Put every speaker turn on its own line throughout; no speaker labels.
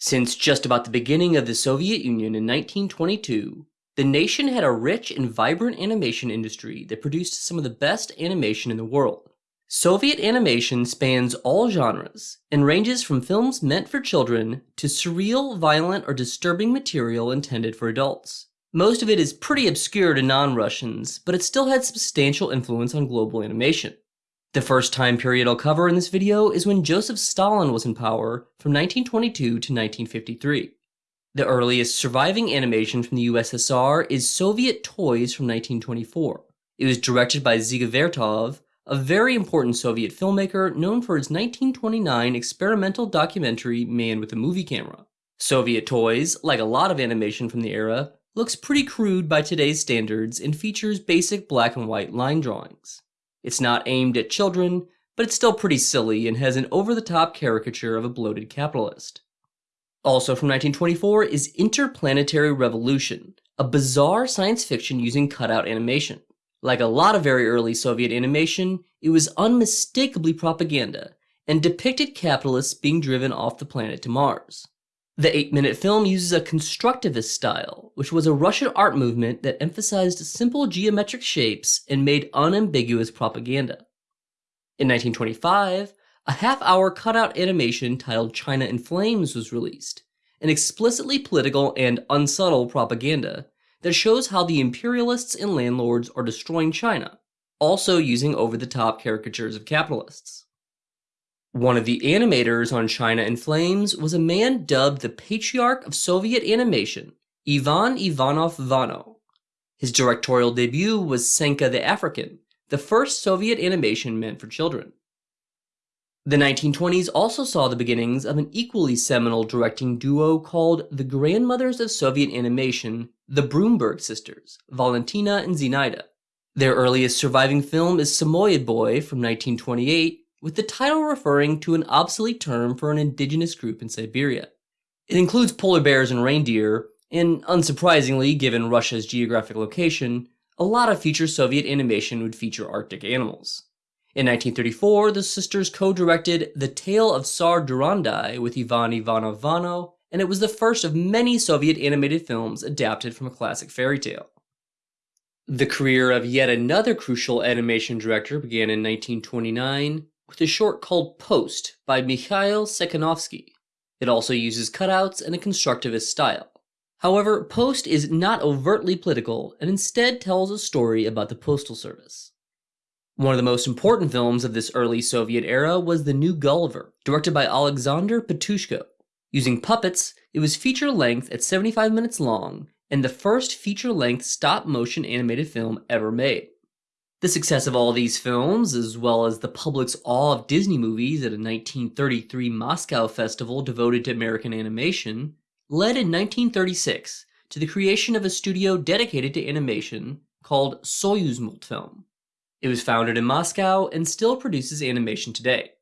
Since just about the beginning of the Soviet Union in 1922, the nation had a rich and vibrant animation industry that produced some of the best animation in the world. Soviet animation spans all genres and ranges from films meant for children to surreal, violent, or disturbing material intended for adults. Most of it is pretty obscure to non-Russians, but it still had substantial influence on global animation. The first time period I'll cover in this video is when Joseph Stalin was in power from 1922 to 1953. The earliest surviving animation from the USSR is Soviet Toys from 1924. It was directed by Dziga Vertov, a very important Soviet filmmaker known for his 1929 experimental documentary Man with a Movie Camera. Soviet Toys, like a lot of animation from the era, looks pretty crude by today's standards and features basic black and white line drawings. It's not aimed at children, but it's still pretty silly and has an over-the-top caricature of a bloated capitalist. Also from 1924 is Interplanetary Revolution, a bizarre science fiction using cutout animation. Like a lot of very early Soviet animation, it was unmistakably propaganda, and depicted capitalists being driven off the planet to Mars. The 8-minute film uses a constructivist style, which was a Russian art movement that emphasized simple geometric shapes and made unambiguous propaganda. In 1925, a half-hour cutout animation titled China in Flames was released, an explicitly political and unsubtle propaganda that shows how the imperialists and landlords are destroying China, also using over-the-top caricatures of capitalists. One of the animators on China in Flames was a man dubbed the patriarch of Soviet animation, Ivan Ivanov Vano. His directorial debut was Senka the African, the first Soviet animation meant for children. The 1920s also saw the beginnings of an equally seminal directing duo called the grandmothers of Soviet animation, the Brumberg sisters, Valentina and Zinaida. Their earliest surviving film is Samoyed Boy from 1928, with the title referring to an obsolete term for an indigenous group in Siberia. It includes polar bears and reindeer, and unsurprisingly, given Russia's geographic location, a lot of future Soviet animation would feature Arctic animals. In 1934, the sisters co-directed The Tale of Tsar Durandai with Ivan Ivanov Vano, and it was the first of many Soviet animated films adapted from a classic fairy tale. The career of yet another crucial animation director began in 1929 with a short called Post by Mikhail Tsekhanovsky. It also uses cutouts and a constructivist style. However, Post is not overtly political and instead tells a story about the postal service. One of the most important films of this early Soviet era was The New Gulliver, directed by Alexander Petushko. Using puppets, it was feature-length at 75 minutes long, and the first feature-length stop-motion animated film ever made. The success of all these films, as well as the public's awe of Disney movies at a 1933 Moscow festival devoted to American animation, led in 1936 to the creation of a studio dedicated to animation called Soyuzmultfilm. It was founded in Moscow and still produces animation today.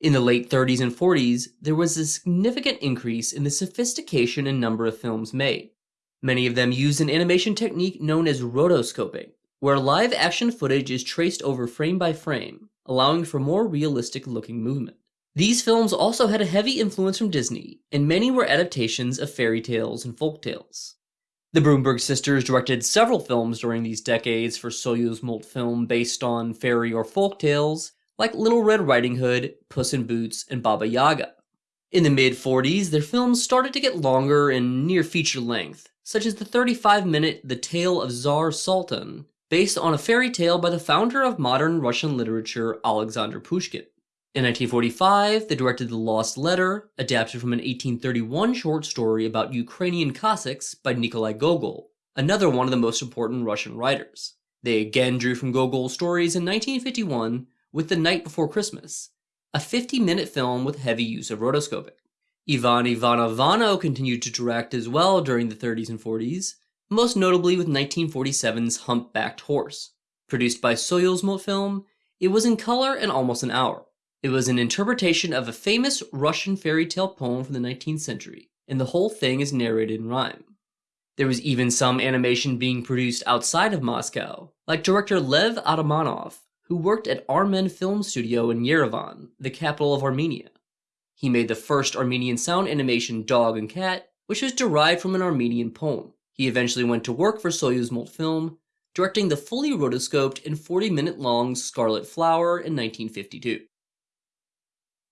In the late 30s and 40s, there was a significant increase in the sophistication and number of films made. Many of them used an animation technique known as rotoscoping, where live action footage is traced over frame by frame, allowing for more realistic looking movement. These films also had a heavy influence from Disney, and many were adaptations of fairy tales and folk tales. The Brumberg sisters directed several films during these decades for Soyuzmultfilm based on fairy or folk tales, like Little Red Riding Hood, Puss in Boots, and Baba Yaga. In the mid-40s, their films started to get longer and near feature length, such as the 35-minute The Tale of Tsar Sultan, based on a fairy tale by the founder of modern Russian literature, Alexander Pushkin. In 1945, they directed The Lost Letter, adapted from an 1831 short story about Ukrainian Cossacks by Nikolai Gogol, another one of the most important Russian writers. They again drew from Gogol's stories in 1951 with The Night Before Christmas, a 50-minute film with heavy use of rotoscoping. Ivan Ivanov Vano continued to direct as well during the 30s and 40s, most notably with 1947's Humpbacked Horse. Produced by Soyuzmultfilm, it was in color and almost an hour. It was an interpretation of a famous Russian fairy tale poem from the 19th century, and the whole thing is narrated in rhyme. There was even some animation being produced outside of Moscow, like director Lev Atamanov, who worked at Armen Film Studio in Yerevan, the capital of Armenia. He made the first Armenian sound animation Dog and Cat, which was derived from an Armenian poem. He eventually went to work for Soyuzmultfilm, directing the fully rotoscoped and 40 minute long Scarlet Flower in 1952.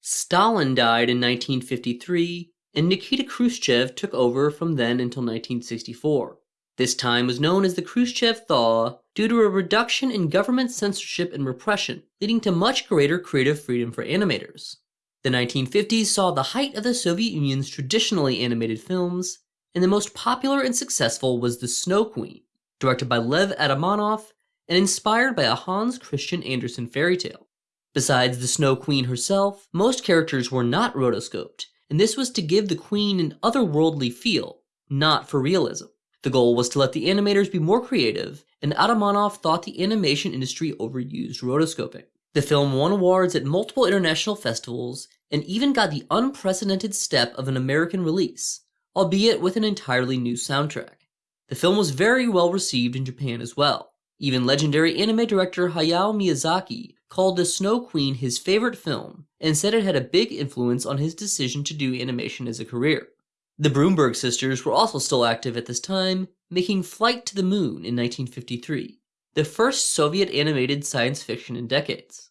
Stalin died in 1953, and Nikita Khrushchev took over from then until 1964. This time was known as the Khrushchev thaw due to a reduction in government censorship and repression, leading to much greater creative freedom for animators. The 1950s saw the height of the Soviet Union's traditionally animated films, and the most popular and successful was The Snow Queen, directed by Lev Atamanov and inspired by a Hans Christian Andersen fairy tale. Besides the Snow Queen herself, most characters were not rotoscoped, and this was to give the queen an otherworldly feel, not for realism. The goal was to let the animators be more creative, and Atamanov thought the animation industry overused rotoscoping. The film won awards at multiple international festivals, and even got the unprecedented step of an American release, albeit with an entirely new soundtrack. The film was very well received in Japan as well. Even legendary anime director Hayao Miyazaki called The Snow Queen his favorite film and said it had a big influence on his decision to do animation as a career. The Brumberg sisters were also still active at this time, making Flight to the Moon in 1953, the first Soviet animated science fiction in decades.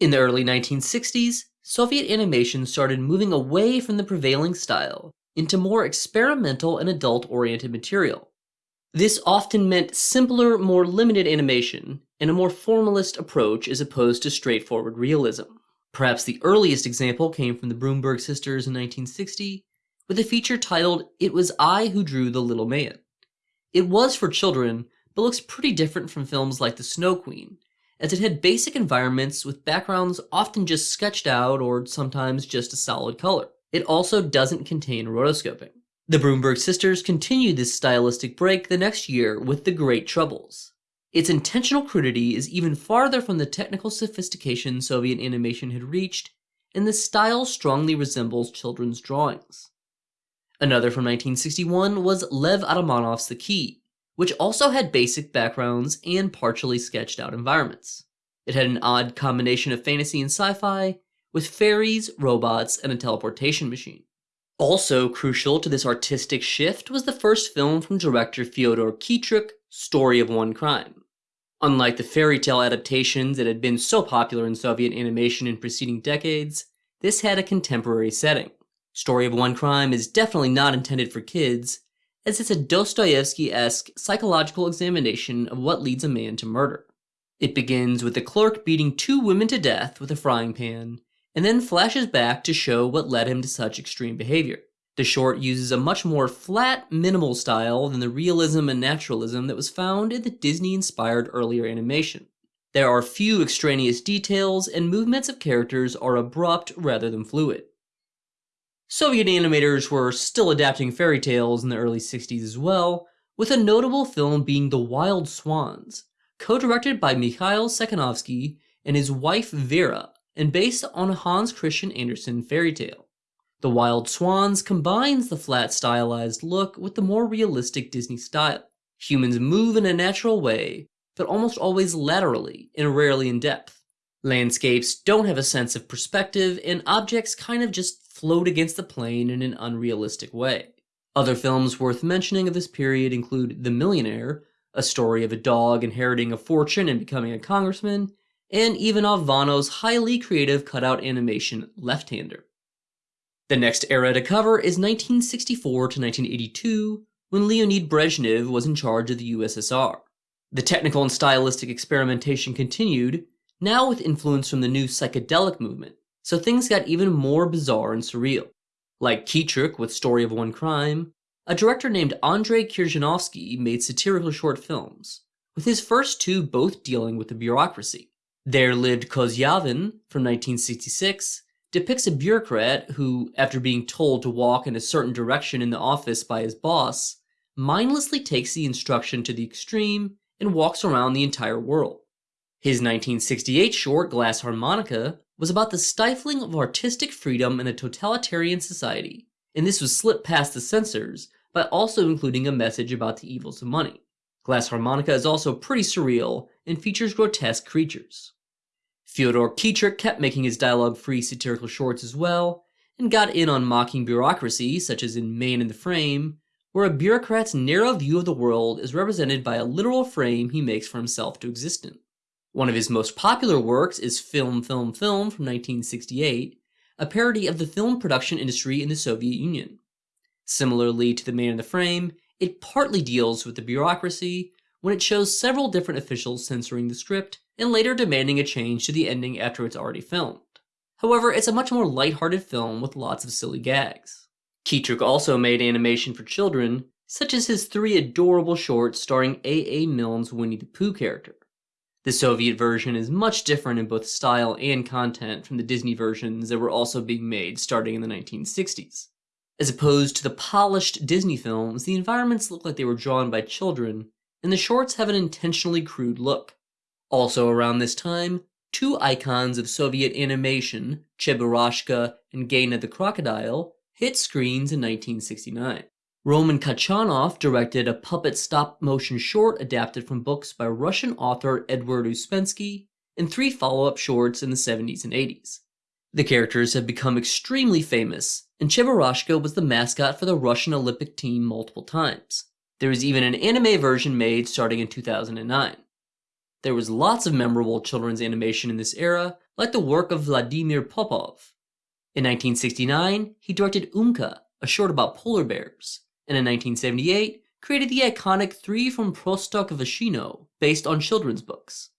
In the early 1960s, Soviet animation started moving away from the prevailing style into more experimental and adult-oriented material. This often meant simpler, more limited animation, and a more formalist approach as opposed to straightforward realism. Perhaps the earliest example came from the Brumberg sisters in 1960, with a feature titled It Was I Who Drew the Little Man. It was for children, but looks pretty different from films like The Snow Queen, as it had basic environments with backgrounds often just sketched out or sometimes just a solid color. It also doesn't contain rotoscoping. The Brumberg sisters continued this stylistic break the next year with The Great Troubles. Its intentional crudity is even farther from the technical sophistication Soviet animation had reached, and the style strongly resembles children's drawings. Another from 1961 was Lev Atamanov's The Key, which also had basic backgrounds and partially sketched out environments. It had an odd combination of fantasy and sci-fi, with fairies, robots, and a teleportation machine. Also crucial to this artistic shift was the first film from director Fyodor Khitruk, Story of One Crime. Unlike the fairy tale adaptations that had been so popular in Soviet animation in preceding decades, this had a contemporary setting. Story of One Crime is definitely not intended for kids, as it's a Dostoevsky-esque psychological examination of what leads a man to murder. It begins with the clerk beating two women to death with a frying pan, and then flashes back to show what led him to such extreme behavior. The short uses a much more flat, minimal style than the realism and naturalism that was found in the Disney-inspired earlier animation. There are few extraneous details, and movements of characters are abrupt rather than fluid. Soviet animators were still adapting fairy tales in the early 60s as well, with a notable film being The Wild Swans, co-directed by Mikhail Tsekhanovsky and his wife Vera, and based on a Hans Christian Andersen fairy tale. The Wild Swans combines the flat stylized look with the more realistic Disney style. Humans move in a natural way, but almost always laterally and rarely in depth. Landscapes don't have a sense of perspective, and objects kind of just float against the plane in an unrealistic way. Other films worth mentioning of this period include The Millionaire, a story of a dog inheriting a fortune and becoming a congressman, and Ivanov Vano's highly creative cutout animation Left-Hander. The next era to cover is 1964 to 1982, when Leonid Brezhnev was in charge of the USSR. The technical and stylistic experimentation continued, now with influence from the new psychedelic movement, so things got even more bizarre and surreal. Like Khitruk with Story of One Crime, a director named Andrei Khrzhanovsky made satirical short films, with his first two both dealing with the bureaucracy. There Lived Kozyavin from 1966 depicts a bureaucrat who, after being told to walk in a certain direction in the office by his boss, mindlessly takes the instruction to the extreme and walks around the entire world. His 1968 short Glass Harmonica was about the stifling of artistic freedom in a totalitarian society, and this was slipped past the censors by also including a message about the evils of money. Glass Harmonica is also pretty surreal and features grotesque creatures. Fyodor Khitruk kept making his dialogue-free satirical shorts as well, and got in on mocking bureaucracy, such as in Man in the Frame, where a bureaucrat's narrow view of the world is represented by a literal frame he makes for himself to exist in. One of his most popular works is Film, Film, Film from 1968, a parody of the film production industry in the Soviet Union. Similarly to The Man in the Frame, it partly deals with the bureaucracy when it shows several different officials censoring the script and later demanding a change to the ending after it's already filmed. However, it's a much more lighthearted film with lots of silly gags. Khitruk also made animation for children, such as his three adorable shorts starring A. A. Milne's Winnie the Pooh character. The Soviet version is much different in both style and content from the Disney versions that were also being made starting in the 1960s. As opposed to the polished Disney films, the environments look like they were drawn by children, and the shorts have an intentionally crude look. Also around this time, two icons of Soviet animation, Cheburashka and Gena the Crocodile, hit screens in 1969. Roman Kachanov directed a puppet stop-motion short adapted from books by Russian author Edward Uspensky, and three follow-up shorts in the 70s and 80s. The characters have become extremely famous, and Cheburashka was the mascot for the Russian Olympic team multiple times. There was even an anime version made starting in 2009. There was lots of memorable children's animation in this era, like the work of Vladimir Popov. In 1969, he directed Umka, a short about polar bears, and in 1978, created the iconic Three from Prostokvashino, based on children's books.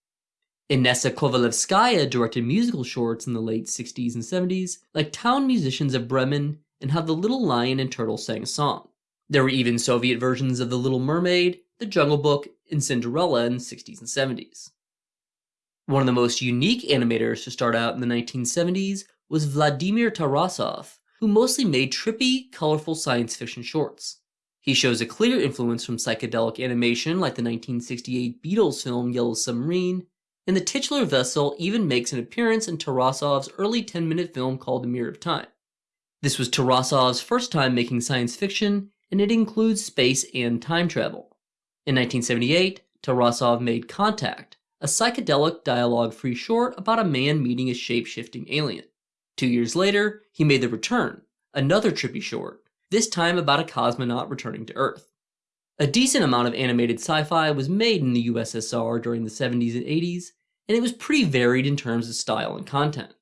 Inessa Kovalevskaya directed musical shorts in the late 60s and 70s, like Town Musicians of Bremen and How the Little Lion and Turtle Sang a Song. There were even Soviet versions of The Little Mermaid, The Jungle Book, and Cinderella in the 60s and 70s. One of the most unique animators to start out in the 1970s was Vladimir Tarasov, who mostly made trippy, colorful science fiction shorts. He shows a clear influence from psychedelic animation like the 1968 Beatles film Yellow Submarine and the titular vessel even makes an appearance in Tarasov's early 10-minute film called The Mirror of Time. This was Tarasov's first time making science fiction, and it includes space and time travel. In 1978, Tarasov made Contact, a psychedelic dialogue-free short about a man meeting a shape-shifting alien. Two years later, he made The Return, another trippy short, this time about a cosmonaut returning to Earth. A decent amount of animated sci-fi was made in the USSR during the 70s and 80s, and it was pretty varied in terms of style and content.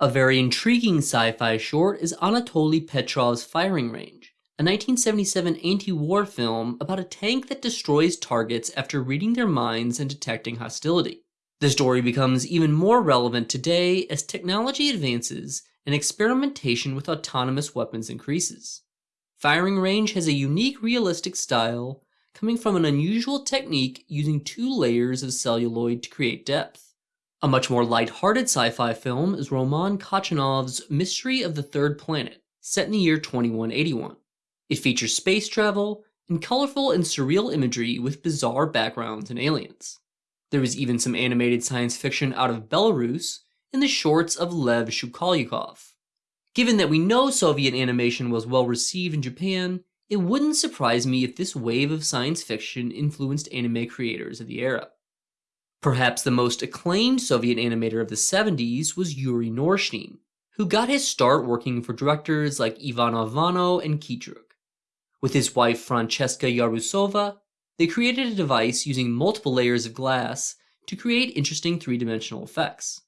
A very intriguing sci-fi short is Anatoly Petrov's Firing Range, a 1977 anti-war film about a tank that destroys targets after reading their minds and detecting hostility. The story becomes even more relevant today as technology advances and experimentation with autonomous weapons increases. Firing Range has a unique realistic style coming from an unusual technique using two layers of celluloid to create depth. A much more light-hearted sci-fi film is Roman Kachanov's Mystery of the Third Planet, set in the year 2181. It features space travel and colorful and surreal imagery with bizarre backgrounds and aliens. There was even some animated science fiction out of Belarus in the shorts of Lev Shukalyukov. Given that we know Soviet animation was well received in Japan, it wouldn't surprise me if this wave of science fiction influenced anime creators of the era. Perhaps the most acclaimed Soviet animator of the 70s was Yuri Norstein, who got his start working for directors like Ivanov Vano and Khitruk. With his wife Francesca Yarbusova, they created a device using multiple layers of glass to create interesting three-dimensional effects.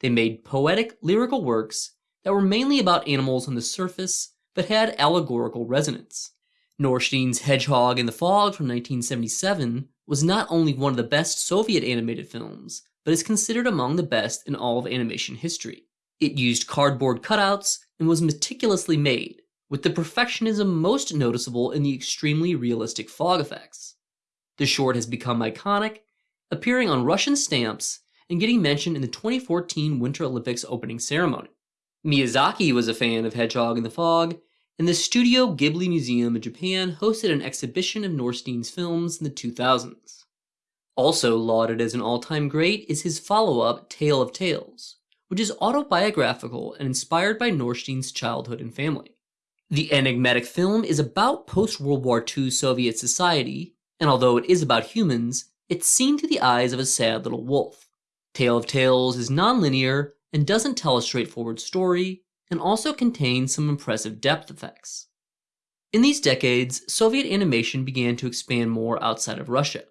They made poetic, lyrical works that were mainly about animals on the surface but had allegorical resonance. Norstein's Hedgehog in the Fog from 1977 was not only one of the best Soviet animated films, but is considered among the best in all of animation history. It used cardboard cutouts and was meticulously made, with the perfectionism most noticeable in the extremely realistic fog effects. The short has become iconic, appearing on Russian stamps and getting mentioned in the 2014 Winter Olympics opening ceremony. Miyazaki was a fan of Hedgehog in the Fog, and the Studio Ghibli Museum in Japan hosted an exhibition of Norstein's films in the 2000s. Also lauded as an all-time great is his follow-up Tale of Tales, which is autobiographical and inspired by Norstein's childhood and family. The enigmatic film is about post-World War II Soviet society, and although it is about humans, it's seen through the eyes of a sad little wolf. Tale of Tales is non-linear and doesn't tell a straightforward story, and also contains some impressive depth effects. In these decades, Soviet animation began to expand more outside of Russia.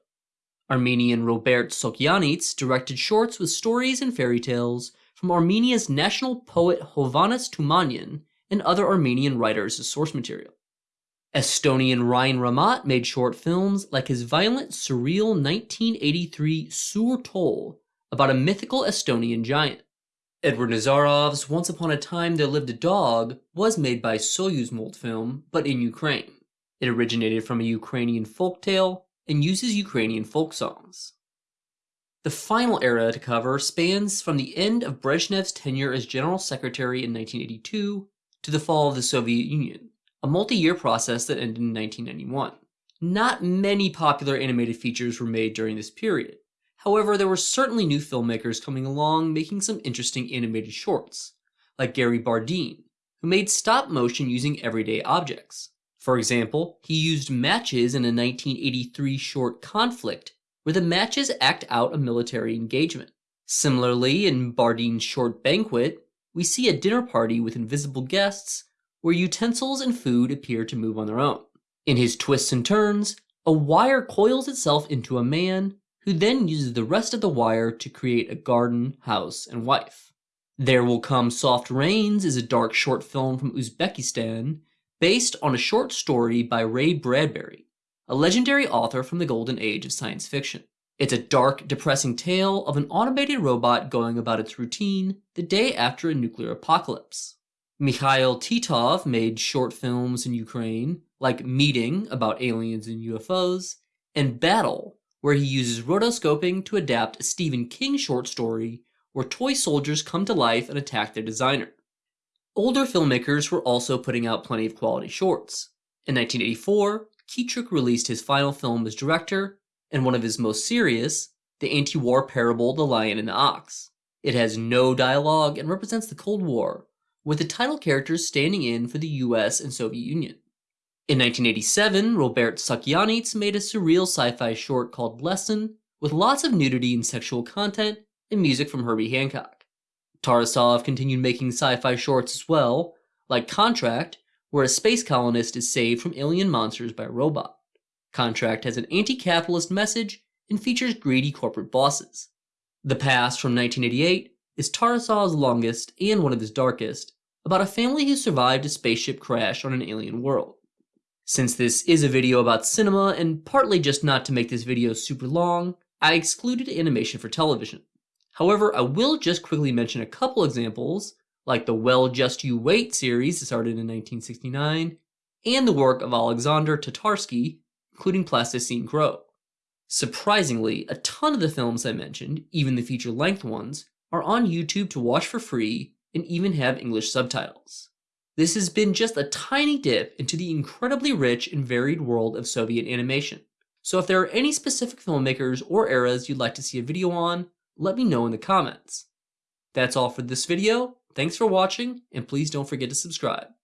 Armenian Robert Sahakyants directed shorts with stories and fairy tales from Armenia's national poet Hovhannes Tumanyan and other Armenian writers as source material. Estonian Rein Raamat made short films like his violent, surreal 1983 Suur Tol about a mythical Estonian giant. Edward Nazarov's Once Upon a Time There Lived a Dog was made by Soyuzmultfilm, but in Ukraine. It originated from a Ukrainian folk tale and uses Ukrainian folk songs. The final era to cover spans from the end of Brezhnev's tenure as General Secretary in 1982 to the fall of the Soviet Union, a multi-year process that ended in 1991. Not many popular animated features were made during this period. However, there were certainly new filmmakers coming along making some interesting animated shorts, like Gary Bardin, who made stop motion using everyday objects. For example, he used matches in a 1983 short Conflict, where the matches act out a military engagement. Similarly, in Bardin's short Banquet, we see a dinner party with invisible guests where utensils and food appear to move on their own. In his twists and turns, a wire coils itself into a man who then uses the rest of the wire to create a garden, house, and wife. There Will Come Soft Rains is a dark short film from Uzbekistan based on a short story by Ray Bradbury, a legendary author from the golden age of science fiction. It's a dark, depressing tale of an automated robot going about its routine the day after a nuclear apocalypse. Mikhail Titov made short films in Ukraine, like Meeting, about aliens and UFOs, and Battle, where he uses rotoscoping to adapt a Stephen King short story where toy soldiers come to life and attack their designer. Older filmmakers were also putting out plenty of quality shorts. In 1984, Khitruk released his final film as director, and one of his most serious, the anti-war parable The Lion and the Ox. It has no dialogue and represents the Cold War, with the title characters standing in for the US and Soviet Union. In 1987, Robert Sahakyants made a surreal sci-fi short called Lesson, with lots of nudity and sexual content, and music from Herbie Hancock. Tarasov continued making sci-fi shorts as well, like Contract, where a space colonist is saved from alien monsters by a robot. Contract has an anti-capitalist message and features greedy corporate bosses. The Past from 1988 is Tarasov's longest and one of his darkest, about a family who survived a spaceship crash on an alien world. Since this is a video about cinema, and partly just not to make this video super long, I excluded animation for television. However, I will just quickly mention a couple examples, like the Well Just You Wait series that started in 1969, and the work of Alexander Tatarsky, including Plasticine Crow. Surprisingly, a ton of the films I mentioned, even the feature-length ones, are on YouTube to watch for free and even have English subtitles. This has been just a tiny dip into the incredibly rich and varied world of Soviet animation. So if there are any specific filmmakers or eras you'd like to see a video on, let me know in the comments. That's all for this video. Thanks for watching, and please don't forget to subscribe.